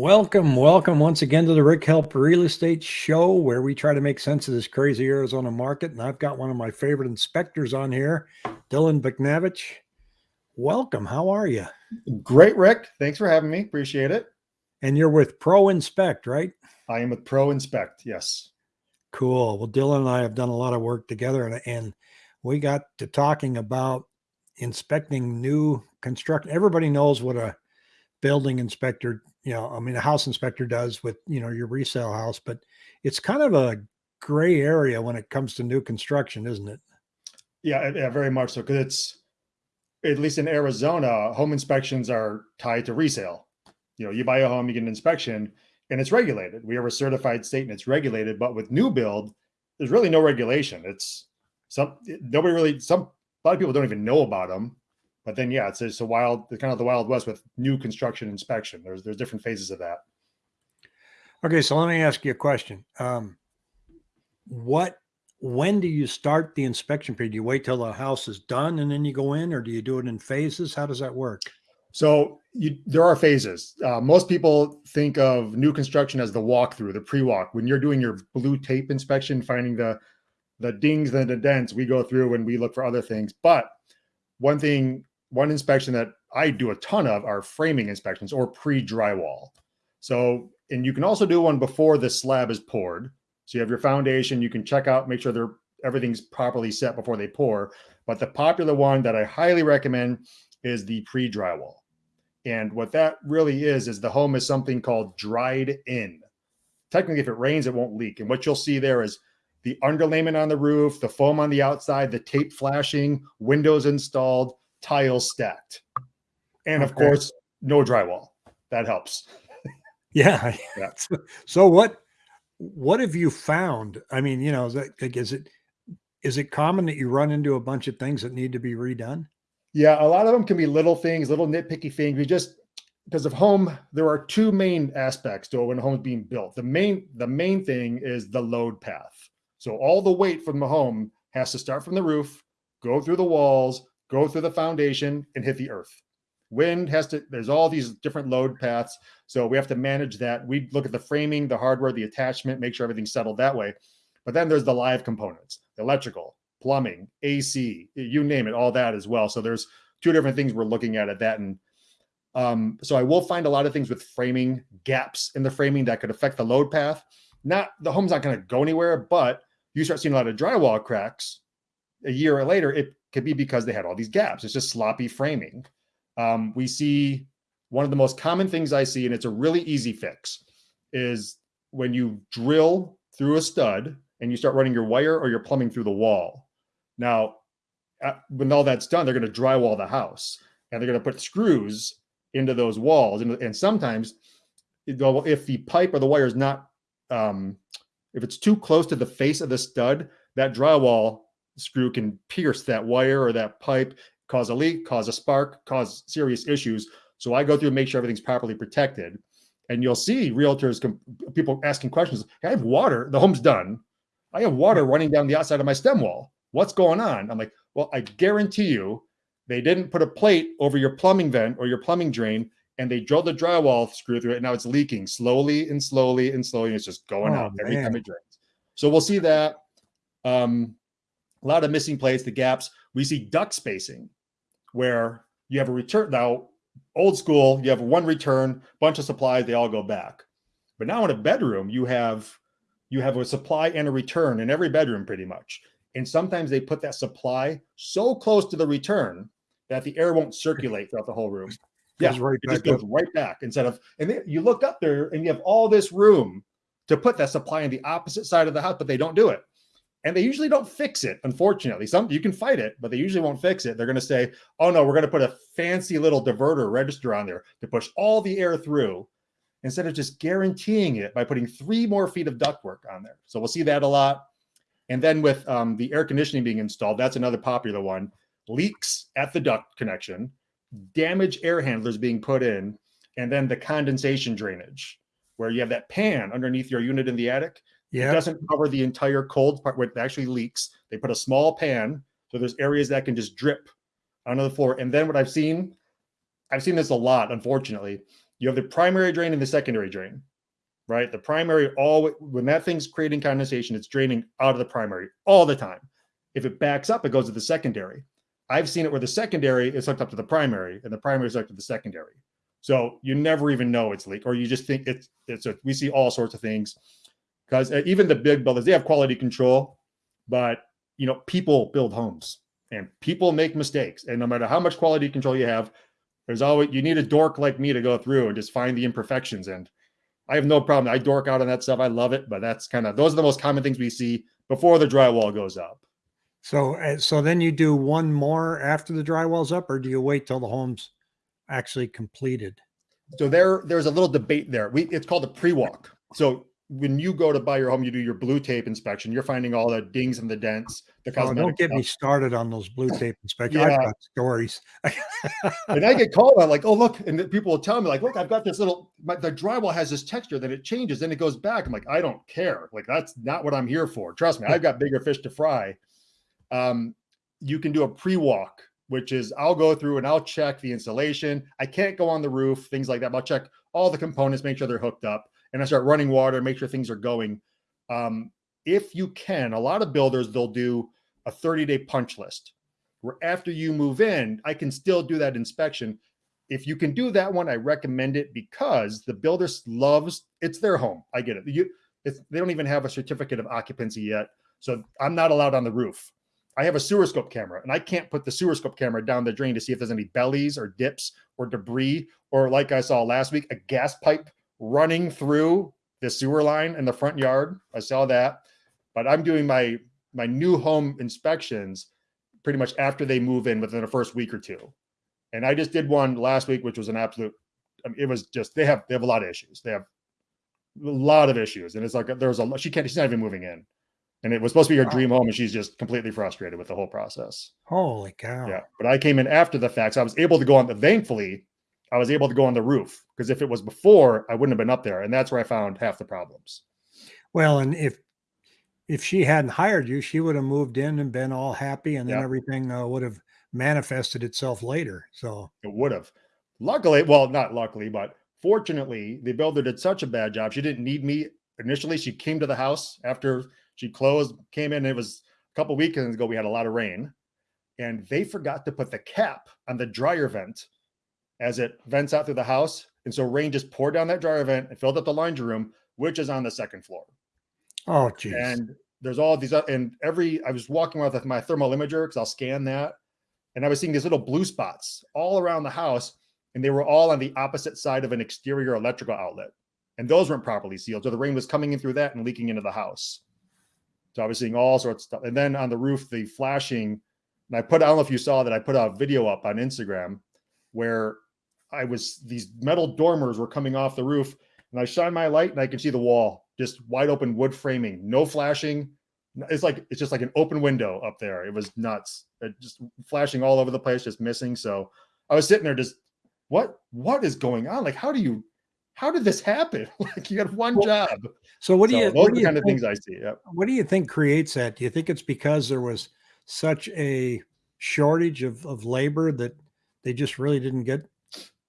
Welcome, welcome once again to the Rick Help Real Estate Show, where we try to make sense of this crazy Arizona market. And I've got one of my favorite inspectors on here, Dylan Buknavich. Welcome. How are you? Great, Rick. Thanks for having me. Appreciate it. And you're with Pro Inspect, right? I am with Pro Inspect. Yes. Cool. Well, Dylan and I have done a lot of work together, and, and we got to talking about inspecting new construction. Everybody knows what a building inspector you know, I mean, a house inspector does with, you know, your resale house, but it's kind of a gray area when it comes to new construction, isn't it? Yeah, yeah, very much so. Cause it's, at least in Arizona, home inspections are tied to resale. You know, you buy a home, you get an inspection and it's regulated. We have a certified state and it's regulated, but with new build, there's really no regulation. It's some, nobody really, some, a lot of people don't even know about them. But then, yeah, it's, it's a wild, kind of the wild west with new construction inspection. There's there's different phases of that. Okay, so let me ask you a question. Um, what, when do you start the inspection period? Do you wait till the house is done and then you go in, or do you do it in phases? How does that work? So you, there are phases. Uh, most people think of new construction as the walkthrough, the pre-walk. When you're doing your blue tape inspection, finding the the dings and the dents, we go through and we look for other things. But one thing one inspection that I do a ton of are framing inspections or pre-drywall. So, and you can also do one before the slab is poured. So you have your foundation, you can check out, make sure they're everything's properly set before they pour. But the popular one that I highly recommend is the pre-drywall. And what that really is, is the home is something called dried in. Technically, if it rains, it won't leak. And what you'll see there is the underlayment on the roof, the foam on the outside, the tape flashing, windows installed, tiles stacked. And of okay. course, no drywall. That helps. yeah. yeah. So what what have you found? I mean, you know, is, that, like, is it is it common that you run into a bunch of things that need to be redone? Yeah, a lot of them can be little things, little nitpicky things. We just because of home, there are two main aspects to it when a home is being built. The main the main thing is the load path. So all the weight from the home has to start from the roof, go through the walls, go through the foundation and hit the earth. Wind has to, there's all these different load paths. So we have to manage that. We look at the framing, the hardware, the attachment, make sure everything's settled that way. But then there's the live components, the electrical, plumbing, AC, you name it, all that as well. So there's two different things we're looking at at that. And um, so I will find a lot of things with framing gaps in the framing that could affect the load path. Not the home's not going to go anywhere, but you start seeing a lot of drywall cracks a year or later, it could be because they had all these gaps. It's just sloppy framing. Um, we see one of the most common things I see, and it's a really easy fix, is when you drill through a stud and you start running your wire or your plumbing through the wall. Now, when all that's done, they're going to drywall the house and they're going to put screws into those walls. And, and sometimes, if the pipe or the wire is not, um, if it's too close to the face of the stud, that drywall screw can pierce that wire or that pipe, cause a leak, cause a spark, cause serious issues. So I go through and make sure everything's properly protected. And you'll see realtors, people asking questions. Hey, I have water. The home's done. I have water running down the outside of my stem wall. What's going on? I'm like, well, I guarantee you they didn't put a plate over your plumbing vent or your plumbing drain and they drilled the drywall screw through it. And now it's leaking slowly and slowly and slowly. And it's just going oh, out every man. time it drains. So we'll see that. Um, a lot of missing plates, the gaps. We see duct spacing where you have a return. Now, old school, you have one return, bunch of supplies, they all go back. But now in a bedroom, you have you have a supply and a return in every bedroom pretty much. And sometimes they put that supply so close to the return that the air won't circulate throughout the whole room. Yeah, right it just goes up. right back instead of, and then you look up there and you have all this room to put that supply on the opposite side of the house, but they don't do it and they usually don't fix it unfortunately. Some you can fight it but they usually won't fix it. They're going to say oh no we're going to put a fancy little diverter register on there to push all the air through instead of just guaranteeing it by putting three more feet of ductwork on there. So we'll see that a lot. And then with um, the air conditioning being installed that's another popular one. Leaks at the duct connection damage air handlers being put in and then the condensation drainage where you have that pan underneath your unit in the attic yeah. It doesn't cover the entire cold part where it actually leaks. They put a small pan. So there's areas that can just drip onto the floor. And then what I've seen, I've seen this a lot, unfortunately, You have the primary drain and the secondary drain, right? The primary all when that thing's creating condensation, it's draining out of the primary all the time. If it backs up, it goes to the secondary. I've seen it where the secondary is hooked up to the primary and the primary is hooked to the secondary. So you never even know it's leak, or you just think it's it's a, we see all sorts of things because uh, even the big builders they have quality control, but you know people build homes and people make mistakes, and no matter how much quality control you have, there's always you need a dork like me to go through and just find the imperfections. And I have no problem. I dork out on that stuff. I love it, but that's kind of those are the most common things we see before the drywall goes up. So, uh, so then you do one more after the drywall's up, or do you wait till the home's actually completed? So there, there's a little debate there. We it's called a pre-walk. So when you go to buy your home, you do your blue tape inspection. You're finding all the dings and the dents, the Oh, don't get me started on those blue tape inspections. I've Yeah. got stories. and I get called on like, oh look, and the people will tell me like, look, I've got this little. My, the drywall has this texture, then it changes, then it goes back. I'm like, I don't care. Like that's not what I'm here for. Trust me, I've got bigger fish to fry. Um, you can do a pre-walk, which is I'll go through and I'll check the insulation. I can't go on the roof, things like that. But I'll check all the components, make sure they're hooked up, and I start running water, make sure things are going. Um, if you can, a lot of builders they'll do a 30-day punch list where after you move in, I can still do that inspection. If you can do that one, I recommend it because the builder loves it's their home. I get it. You, they don't even have a certificate of occupancy yet, so I'm not allowed on the roof. I have a sewer scope camera, and I can't put the sewer scope camera down the drain to see if there's any bellies or dips or debris, or like I saw last week, a gas pipe running through the sewer line in the front yard. I saw that, but I'm doing my my new home inspections pretty much after they move in within the first week or two. And I just did one last week, which was an absolute. I mean, it was just they have they have a lot of issues. They have a lot of issues, and it's like there's a lot. She can't. She's not even moving in, and it was supposed to be her Wow. dream home, and she's just completely frustrated with the whole process. Holy cow! Yeah, but I came in after the fact, so I was able to go on the. Thankfully, I was able to go on the roof because if it was before, I wouldn't have been up there, and that's where I found half the problems. Well, and if if she hadn't hired you, she would have moved in and been all happy, and then Yeah. everything uh, would have manifested itself later. So, It would have. Luckily, well, not luckily, but fortunately, the builder did such a bad job. She didn't need me initially. She came to the house after she closed, came in. It was a couple weekends ago. We had a lot of rain, and they forgot to put the cap on the dryer vent as it vents out through the house. And so rain just poured down that dryer vent and filled up the laundry room, which is on the second floor. oh geez, And there's all these, uh, and every, I was walking around with my thermal imager because I'll scan that. And I was seeing these little blue spots all around the house, and they were all on the opposite side of an exterior electrical outlet. And those weren't properly sealed. So the rain was coming in through that and leaking into the house. So I was seeing all sorts of stuff. And then on the roof, the flashing, and I put, I don't know if you saw that, I put a video up on Instagram where I was, these metal dormers were coming off the roof, and I shine my light and I can see the wall, just wide open wood framing, no flashing. It's like it's just like an open window up there. It was nuts. It just flashing all over the place, just missing. So I was sitting there just what what is going on? Like, how do you how did this happen? like you got one Well, job. so what do So you those what are the kind of think, things I see. Yep. what do you think creates that? Do you think it's because there was such a shortage of of labor that they just really didn't get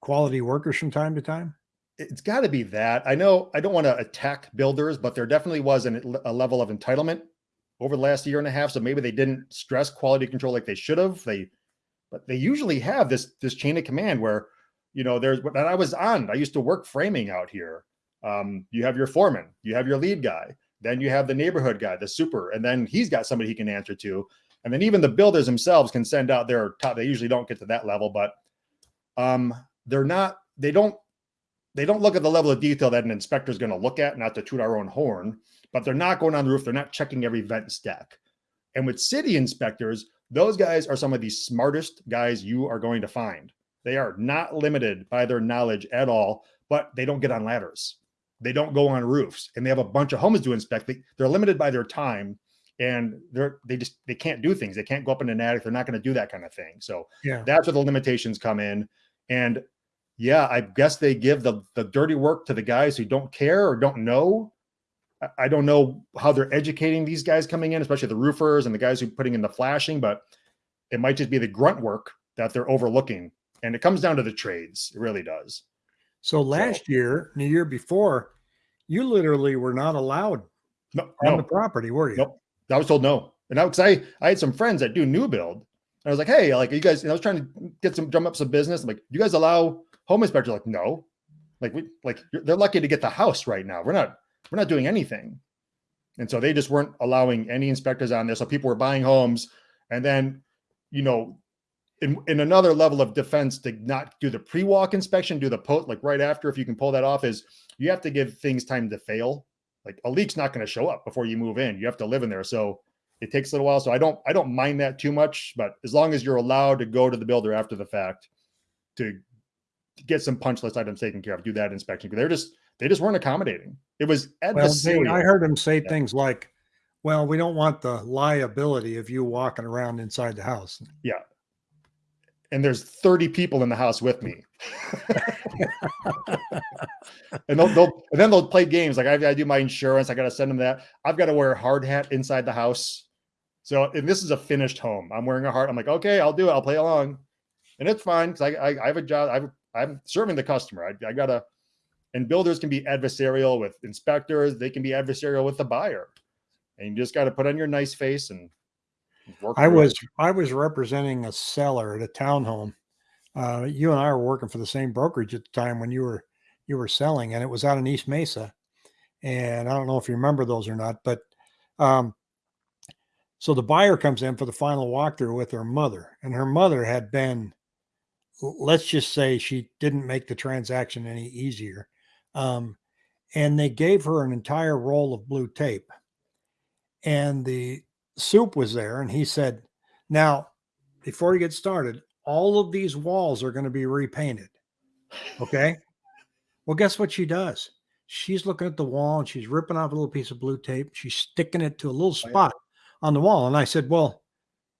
quality workers from time to time? It's got to be that. I know I don't want to attack builders, but there definitely was an, a level of entitlement over the last year and a half. So maybe they didn't stress quality control like they should have. They, but they usually have this this chain of command where, you know, there's. And I was on. I used to work framing out here. Um, you have your foreman, you have your lead guy, then you have the neighborhood guy, the super, and then he's got somebody he can answer to, and then even the builders themselves can send out their top. They usually don't get to that level, but um, they're not. They don't they don't look at the level of detail that an inspector is going to look at, not to toot our own horn, but they're not going on the roof. They're not checking every vent and stack. And with city inspectors, those guys are some of the smartest guys you are going to find. They are not limited by their knowledge at all, but they don't get on ladders. They don't go on roofs, and they have a bunch of homes to inspect. They, they're limited by their time, and they're they just they can't do things. They can't go up in an attic. They're not going to do that kind of thing. So Yeah. that's where the limitations come in. And yeah, I guess they give the the dirty work to the guys who don't care or don't know. I- I don't know how they're educating these guys coming in, especially the roofers and the guys who are putting in the flashing, but it might just be the grunt work that they're overlooking. And it comes down to the trades. It really does. So last year, and the year before, you literally were not allowed No, on no, the property, were you? Nope. I was told no. And I, cause I, I had some friends that do new build. And I was like, Hey, like, are you guys, and I was trying to get some, drum up some business. I'm like, you guys allow home inspectors? Like, no, like we, like they're lucky to get the house right now. We're not, we're not doing anything. And so they just weren't allowing any inspectors on there. So people were buying homes and then, you know, in, in another level of defense to not do the pre-walk inspection, do the post like right after, if you can pull that off is you have to give things time to fail. Like a leak's not going to show up before you move in. You have to live in there. So it takes a little while. So I don't, I don't mind that too much, but as long as you're allowed to go to the builder after the fact to get some punch list items taken care of, do that inspection. Because they're just, they just weren't accommodating. It was Well, adversarial. I heard him say Yeah. things like, well, we don't want the liability of you walking around inside the house. Yeah, and there's 30 people in the house with me. and they'll, they'll and then they'll play games like I, I do my insurance. I got to send them that. I've got to wear a hard hat inside the house. So and this is a finished home. I'm wearing a hard. I'm like, okay, I'll do it. I'll play along, and it's fine because I, I I have a job. I've, I'm serving the customer. I, I gotta. And builders can be adversarial with inspectors. They can be adversarial with the buyer, and you just got to put on your nice face and work. I through it. was I was representing a seller at a townhome. Uh, you and I were working for the same brokerage at the time when you were you were selling, and it was out in East Mesa. And I don't know if you remember those or not, but um, so the buyer comes in for the final walkthrough with her mother, and her mother had been, let's just say, she didn't make the transaction any easier, um, and they gave her an entire roll of blue tape, and the soup was there and he said now before you get started all of these walls are going to be repainted okay? Well guess what she does? She's looking at the wall and she's ripping off a little piece of blue tape she's sticking it to a little spot on the wall. And i said well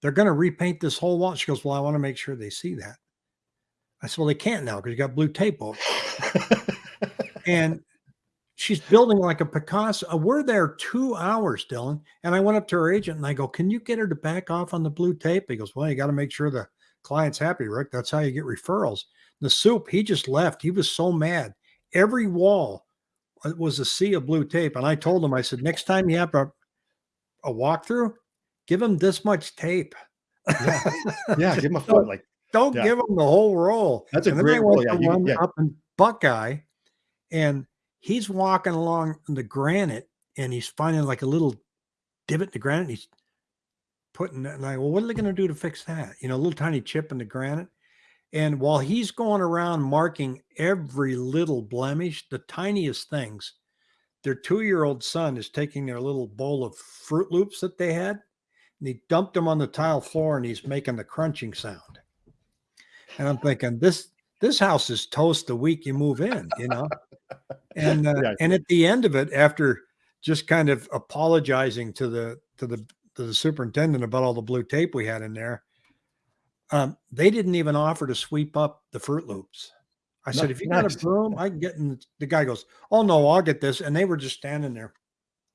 they're going to repaint this whole wall. She goes well i want to make sure they see that i said well they can't now because you got blue tape over and she's building like a Picasso. Uh, We're there two hours, Dylan. And I went up to her agent and I go, Can you get her to back off on the blue tape? He goes, Well, you got to make sure the client's happy, Rick. That's how you get referrals. The soup, he just left. He was so mad. Every wall uh, was a sea of blue tape. And I told him, I said, Next time you have a, a walkthrough, give him this much tape. yeah, yeah, give him a foot. Like Don't Yeah. give him the whole roll. That's a and then great went Yeah, to you- one yeah. up in Buckeye, and he's walking along the granite, and he's finding like a little divot in the granite. And he's putting and I, well, what are they going to do to fix that? You know, a little tiny chip in the granite. And while he's going around marking every little blemish, the tiniest things, their two-year-old son is taking their little bowl of Froot Loops that they had, and he dumped them on the tile floor, and he's making the crunching sound. And I'm thinking, this this house is toast the week you move in, you know. And uh, Yeah. and at the end of it, after just kind of apologizing to the to the to the superintendent about all the blue tape we had in there, um, they didn't even offer to sweep up the Froot Loops. I said, if you got a broom, I can get in. The guy goes, oh no, I'll get this. And they were just standing there.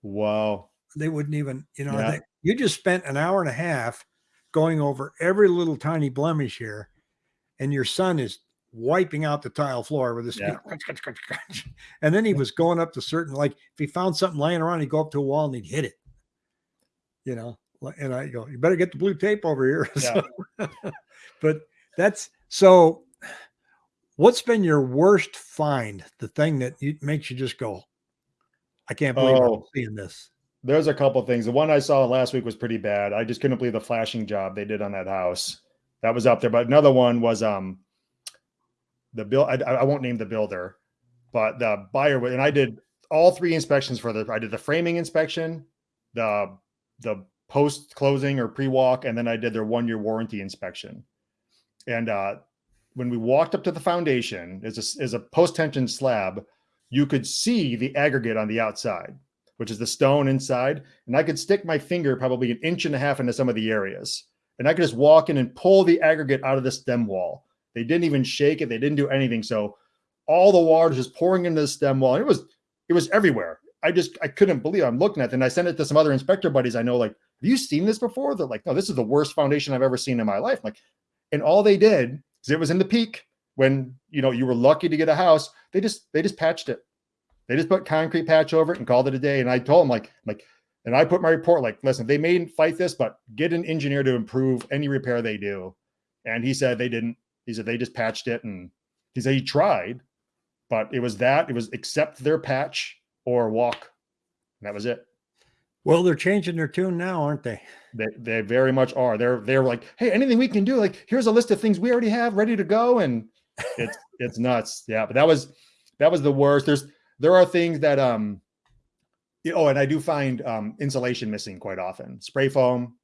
wow. They wouldn't even, you know, Yeah. they, you just spent an hour and a half going over every little tiny blemish here, and your son is wiping out the tile floor with his, Yeah. and then he was going up to certain, like if he found something laying around, he'd go up to a wall and he'd hit it, you know. And I go, you better get the blue tape over here. Yeah. So- but that's so. What's been your worst find? The thing that you, makes you just go, I can't believe I'm Oh. seeing this. There's a couple things. The one I saw last week was pretty bad. I just couldn't believe the flashing job they did on that house. That was up there. But another one was um the bill. I, I won't name the builder, but the buyer and I did all three inspections for the. I did the framing inspection, the the post closing or pre walk, and then I did their one year warranty inspection. And uh, when we walked up to the foundation, is a is a post tension slab. You could see the aggregate on the outside which is the stone inside. And I could stick my finger probably an inch and a half into some of the areas. And I could just walk in and pull the aggregate out of the stem wall. They didn't even shake it, they didn't do anything. So all the water was just pouring into the stem wall. It was it was everywhere. I just I couldn't believe it. I'm looking at it. And I sent it to some other inspector buddies I know, like, have you seen this before? They're like, no, this is the worst foundation I've ever seen in my life. I'm like, and all they did, is it was in the peak, when you know you were lucky to get a house, they just they just patched it. They just put concrete patch over it and called it a day. And I told them like like, and I put my report like, listen, they may fight this, but get an engineer to improve any repair they do. And he said they didn't. He said they just patched it, and he said he tried, but it was that it was accept their patch or walk. And that was it. Well, they're changing their tune now, aren't they? They, they very much are. They're they're like, hey, anything we can do? Like, here's a list of things we already have ready to go, and it's it's nuts. Yeah, but that was that was the worst. There's there are things that um, oh, and I do find um insulation missing quite often. Spray foam.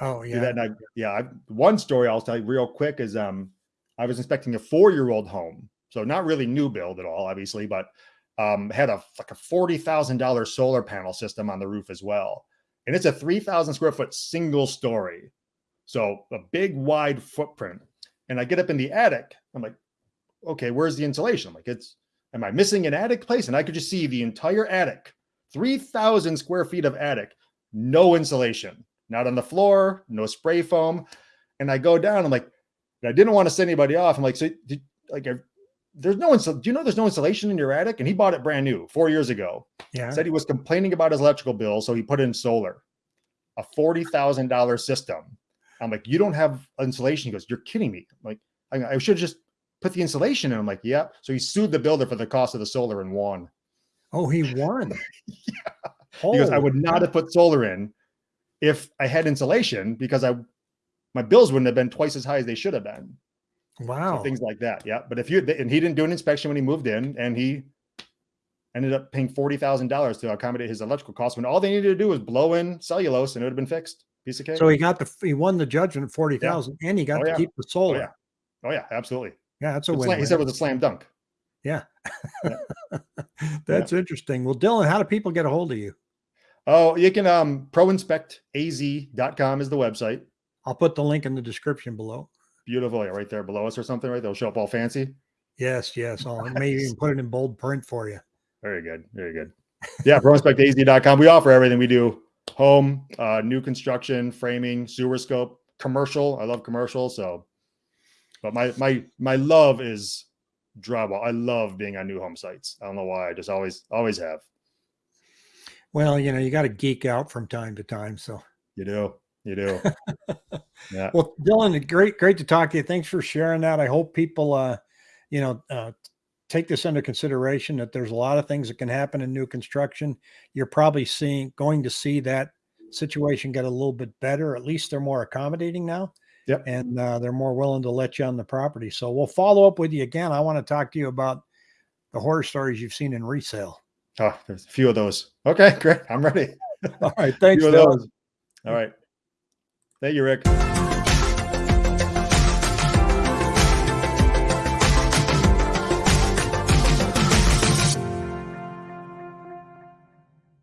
Oh yeah. I, yeah. I, one story I'll tell you real quick is um, I was inspecting a four year old home, so not really new build at all, obviously, but um, had a like a forty thousand dollar solar panel system on the roof as well, and it's a three thousand square foot single story, so a big wide footprint. And I get up in the attic, I'm like, okay, where's the insulation? I'm like, it's am I missing an attic place? And I could just see the entire attic, three thousand square feet of attic, no insulation, not on the floor, no spray foam. And I go down, I'm like, I didn't want to send anybody off. I'm like, so did, like, I- there's no insul- do you know there's no insulation in your attic? And he bought it brand new four years ago. Yeah. Said he was complaining about his electrical bill, so he put in solar, a forty thousand dollar system. I'm like, you don't have insulation. He goes, you're kidding me. I'm like, I, I should have just put the insulation in. I'm like, yeah. So he sued the builder for the cost of the solar and won. Oh, he won. He goes, I oh, would not have put solar in if I had insulation because I my bills wouldn't have been twice as high as they should have been. So Wow. things like that. Yeah. But if you and he didn't do an inspection when he moved in and he ended up paying forty thousand dollars to accommodate his electrical costs when all they needed to do was blow in cellulose and it would have been fixed. Piece of cake. So he got the he won the judgment at forty thousand, and he got Oh, to yeah. keep the oh solar. yeah. Oh yeah, absolutely. yeah. that's a It's win. like- he said it was a slam dunk. that's interesting. Well, Dylan, how do people get a hold of you? Oh, you can um proinspectaz.com is the website. I'll put the link in the description below. Beautiful. Yeah, right there below us or something, right? They'll show up all fancy. Yes, yes. I'll maybe even put it in bold print for you. Very good. Very good. Yeah, proinspectaz.com. We offer everything. We do home, uh, new construction, framing, sewer scope, commercial. I love commercial. So, but my my my love is drywall. I love being on new home sites. I don't know why. I just always always have. Well, you know, you got to geek out from time to time. So, You do. You do. yeah. well, Dylan, great, great to talk to you. Thanks for sharing that. I hope people, uh, you know, uh, take this under consideration that there's a lot of things that can happen in new construction. You're probably seeing, going to see that situation get a little bit better. At least they're more accommodating now. Yep. And uh, they're more willing to let you on the property. So we'll follow up with you again. I want to talk to you about the horror stories you've seen in resale. Oh, there's a few of those. Okay, great. I'm ready. All right. Thanks, few of Dylan. those. All right. Thank you, Rick.